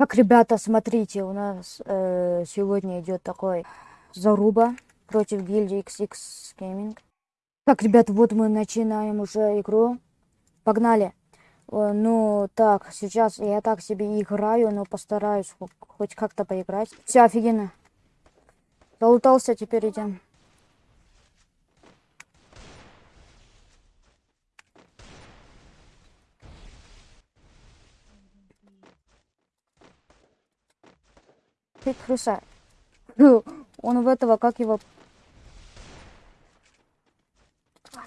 Так, ребята, смотрите, у нас э, сегодня идет такой заруба против гильдии XX Gaming. Так, ребята, вот мы начинаем уже игру. Погнали. Э, ну, так, сейчас я так себе играю, но постараюсь хо- хоть как-то поиграть. Все, офигенно. Залутался, теперь идем. Ты крыса. Он в этого, как его...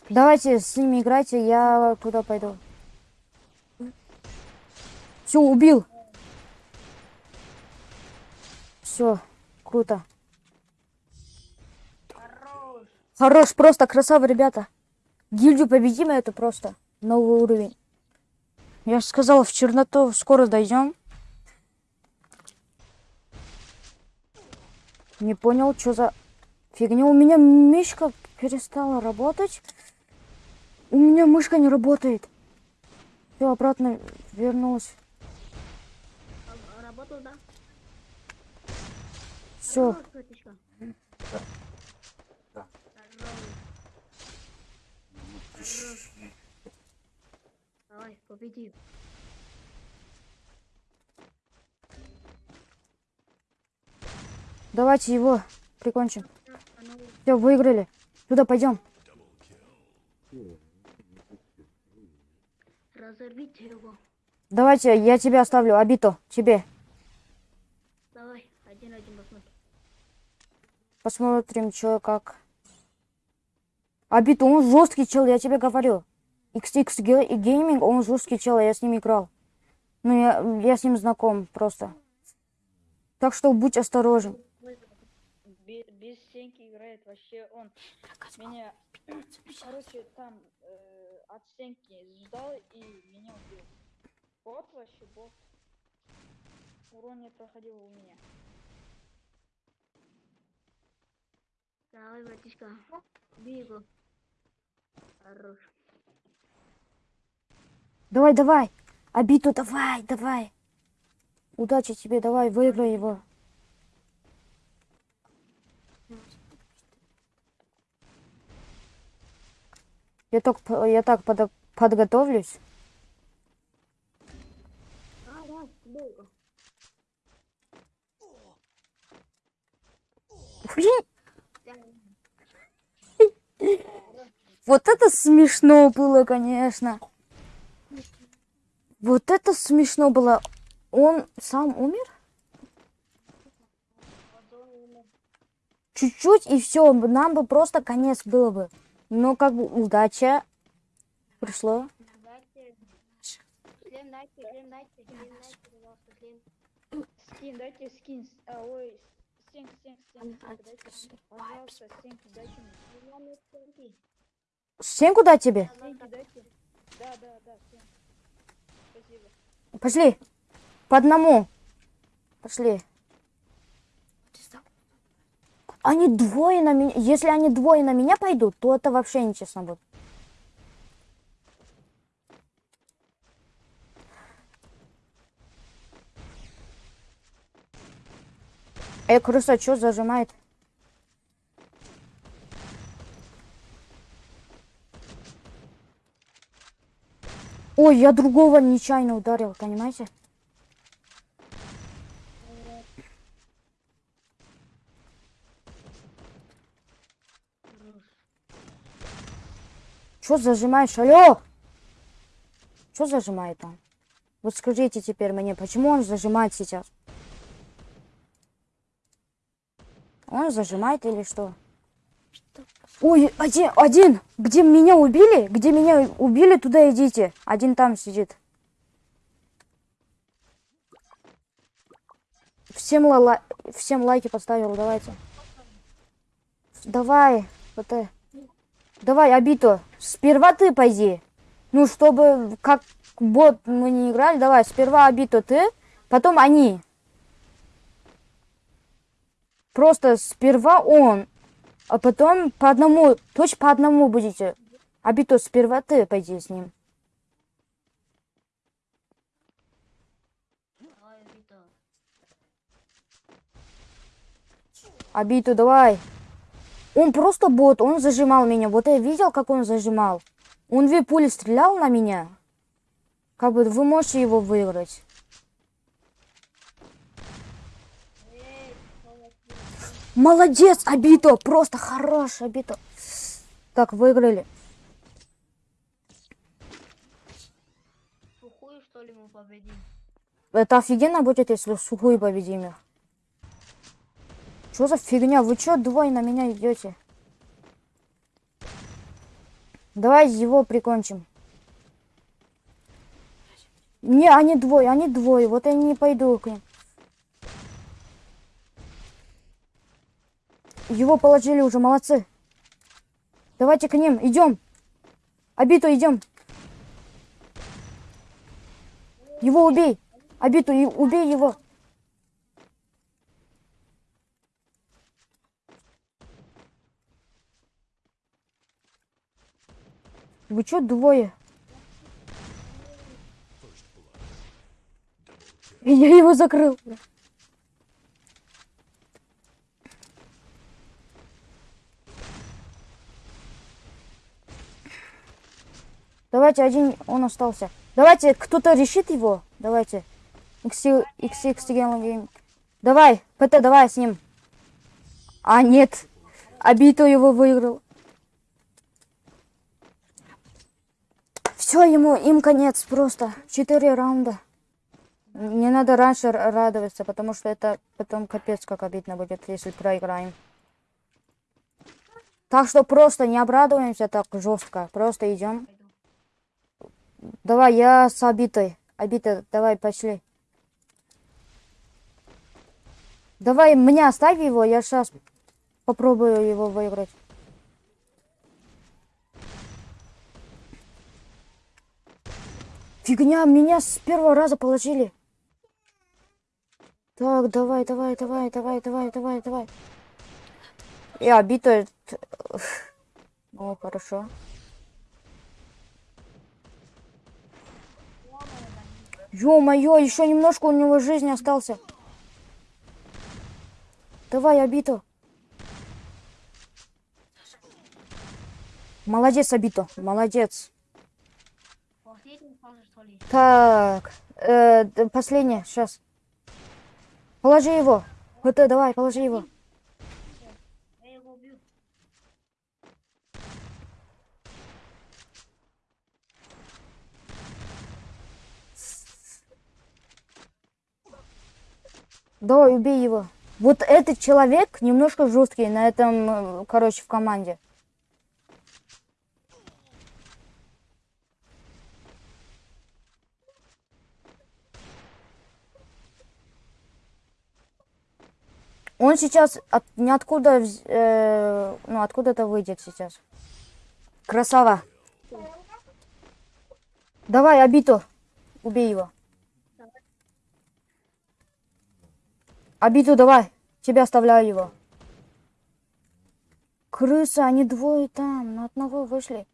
Давайте с ними играйте, я куда пойду. Все, убил. Все, круто. Хорош, просто красава, ребята. Гильдию победим, это просто новый уровень. Я же сказала, в черноту скоро дойдем. Не понял, что за фигня. У меня мышка перестала работать. У меня мышка не работает. Все, обратно вернулась. Работал, да? Все. Да. Давай, победи. Давайте его прикончим. Все, выиграли. Туда пойдем. разорвите его. Давайте, я тебя оставлю. Абито, тебе. Давай, один-один посмотрим. Посмотрим, что как. Абито, он жесткий чел, я тебе говорю. XX Ga- Gaming, он жесткий чел, я с ним играл. Ну, я, я с ним знаком просто. Так что будь осторожен. Бе- без стенки играет вообще он. Меня, короче, там э, от стенки ждал и меня убил. Бот вообще, бот. Урон не проходил у меня. Давай, братишка. Бей его. Хорош. Давай, давай. Абито, давай, давай. Удачи тебе, давай, выиграй его. Я так, я так подо- подготовлюсь. Вот это смешно было, конечно. Вот это смешно было. Он сам умер? Чуть-чуть и все, нам бы просто конец был бы. Но как бы удача пришло. Шлем дайте, шлем дайте, шлем дайте, пожалуйста, шлем. Скин, дайте скин. с- А, ой, стенк, стенк, стенк. Дайте, пожалуйста, стенки дайте мне. Шлем стенки. Стенку дать тебе? Стенки дайте. Да, да, да. Спасибо. Пошли. По одному. Пошли. Они двое на меня. Если они двое на меня пойдут, то это вообще нечестно будет. Эй, крыса, что зажимает? Ой, я другого нечаянно ударил, понимаете? Что зажимаешь? Алло! Что зажимает он? Вот скажите теперь мне, почему он зажимает сейчас? Он зажимает или что? Ой, один, один! Где меня убили? Где меня убили, туда идите. Один там сидит. Всем, ла- ла- всем лайки поставил, давайте. Давай, вот э. Давай, Абито, сперва ты пойди. Ну, чтобы как бот мы не играли, давай, сперва Абито ты, потом они. Просто сперва он, а потом по одному, точно по одному будете. Абито, сперва ты пойди с ним. Абито, давай. Он просто бот, он зажимал меня. Вот я видел, как он зажимал. Он две пули стрелял на меня. Как бы вы можете его выиграть. Молодец, Абито, просто хорош, Абито. Так, выиграли. Сухую, что ли, мы победим? Это офигенно будет, если сухую победим их. Что за фигня? Вы чё двое на меня идете? Давай его прикончим. Не, они двое, они двое. Вот я не пойду к ним. Его положили уже, молодцы. Давайте к ним, идем. Обиту идем. Его убей. Обиту, и убей его. Вы чё двое? Я его закрыл. Давайте один, он остался. Давайте, кто-то решит его. Давайте. XX, XX. Давай, ПТ, давай с ним. А, нет. Абито его выиграл. Все, ему, им конец просто. Четыре раунда. Не надо раньше радоваться, потому что это потом капец как обидно будет, если проиграем. Так что просто не обрадуемся так жестко. Просто идем. Давай, я с обитой. Обита, давай, пошли. Давай, меня оставь его, я сейчас попробую его выиграть. Фигня, меня с первого раза положили. Так, давай, давай, давай, давай, давай, давай, давай. И обита... О, хорошо. Ё-моё, еще немножко у него жизни остался. Давай, Абито. Молодец, Абито, молодец. Последний фаза, что ли? Так, э, последнее, сейчас. Положи его. Вот, э, давай, положи его. Я его убью. Давай, убей его. Вот этот человек немножко жесткий на этом, э, короче, в команде. Он сейчас от, ниоткуда, э, ну, откуда-то выйдет сейчас. Красава. Давай, Абито, убей его. Абиту, давай. Тебя оставляю его. Крыса, они двое там, на одного вышли.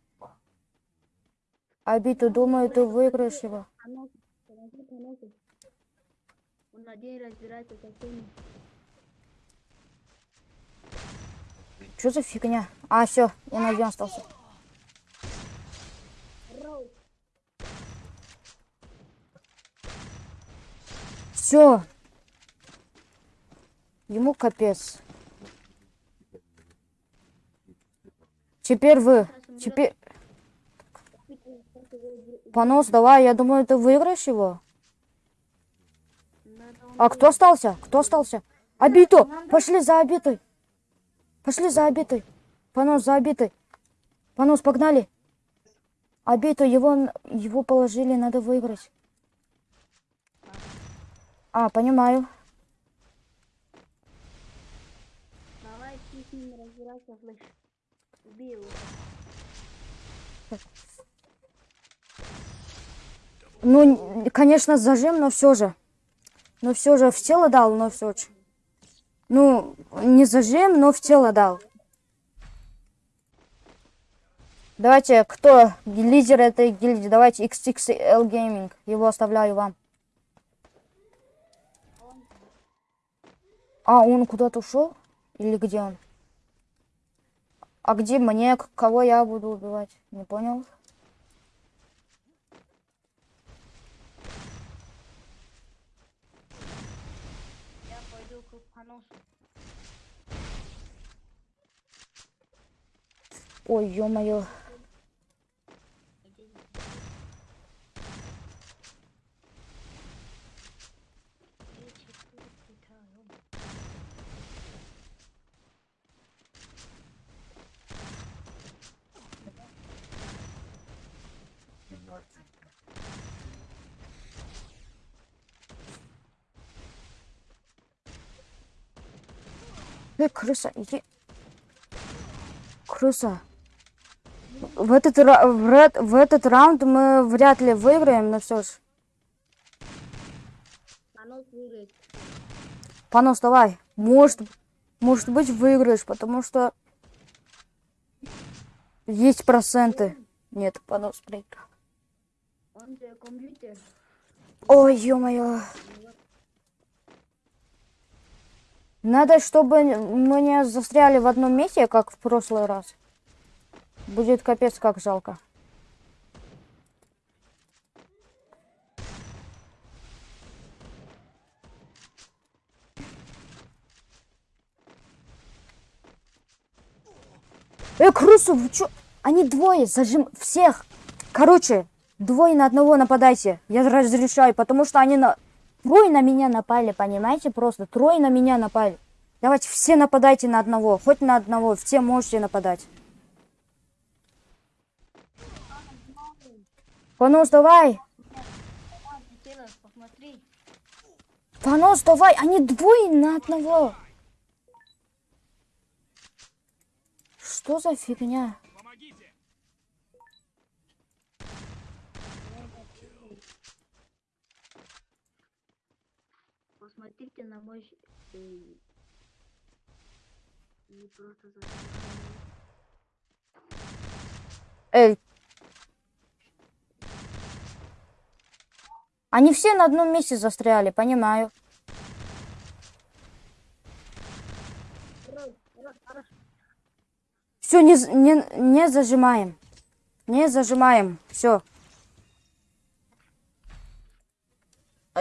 Абиту, думаю, ты выиграешь его. Он один разбирается со всеми. Что за фигня? А, все, он один остался. Все. Ему капец. Теперь вы. Теперь... Понос, давай, я думаю, ты выиграешь его. А кто остался? Кто остался? Обито! Пошли за обитой! Пошли за обитой! Понос, за обитой! Понос, погнали! Обито, его, его положили, надо выиграть. А, понимаю. Давай с ним разбирайся, слышь. Убей его. Ну, конечно, зажим, но все же. Но все же в тело дал, но все же. Ну, не зажим, но в тело дал. Давайте, кто лидер этой гильдии? Давайте XXL Gaming. Его оставляю вам. А, он куда-то ушел? Или где он? А где мне? Кого я буду убивать? Не понял. Я поносу. Ой, ё-моё. Эй, крыса, иди. Крыса. В этот, в, в этот раунд мы вряд ли выиграем, но все ж. Понос выиграет. Понос, давай. Может, может быть выиграешь, потому что есть проценты. Нет, понос проиграл. Он же компьютер. Ой, ё-моё. Надо, чтобы мы не застряли в одном месте, как в прошлый раз. Будет капец как жалко. Э, крысу, вы чё? Они двое, зажим всех. Короче, двое на одного нападайте. Я разрешаю, потому что они на... Трое на меня напали, понимаете? Просто трое на меня напали. Давайте все нападайте на одного. Хоть на одного. Все можете нападать. Понос, давай. Понос, давай. Они двое на одного. Что за фигня? Посмотрите на мой... Не просто. Эй. Они все на одном месте застряли, понимаю. Все, не, не, не зажимаем. Не зажимаем. Все.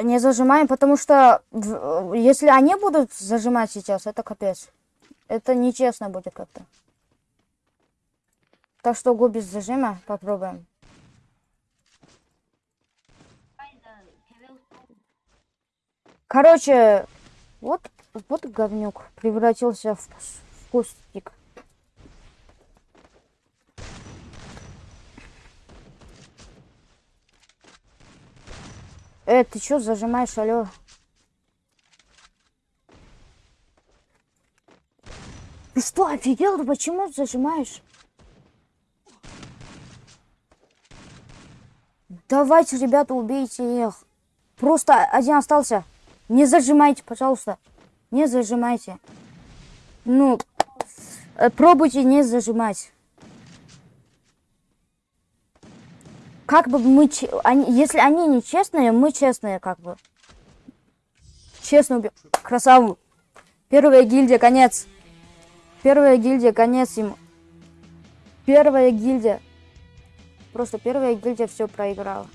Не зажимаем, потому что в- если они будут зажимать сейчас, это капец. Это нечестно будет как-то. Так что го без зажима попробуем. Короче, вот, вот говнюк превратился в, в кустик. Э, ты чё зажимаешь, алё? Ты что, офигел? Почему зажимаешь? Давайте, ребята, убейте их. Просто один остался. Не зажимайте, пожалуйста. Не зажимайте. Ну, э, пробуйте не зажимать. Как бы мы... Они, если они не честные, мы честные, как бы. Честно убил. Красаву. Первая гильдия, конец. Первая гильдия, конец им. Первая гильдия. Просто первая гильдия все проиграла.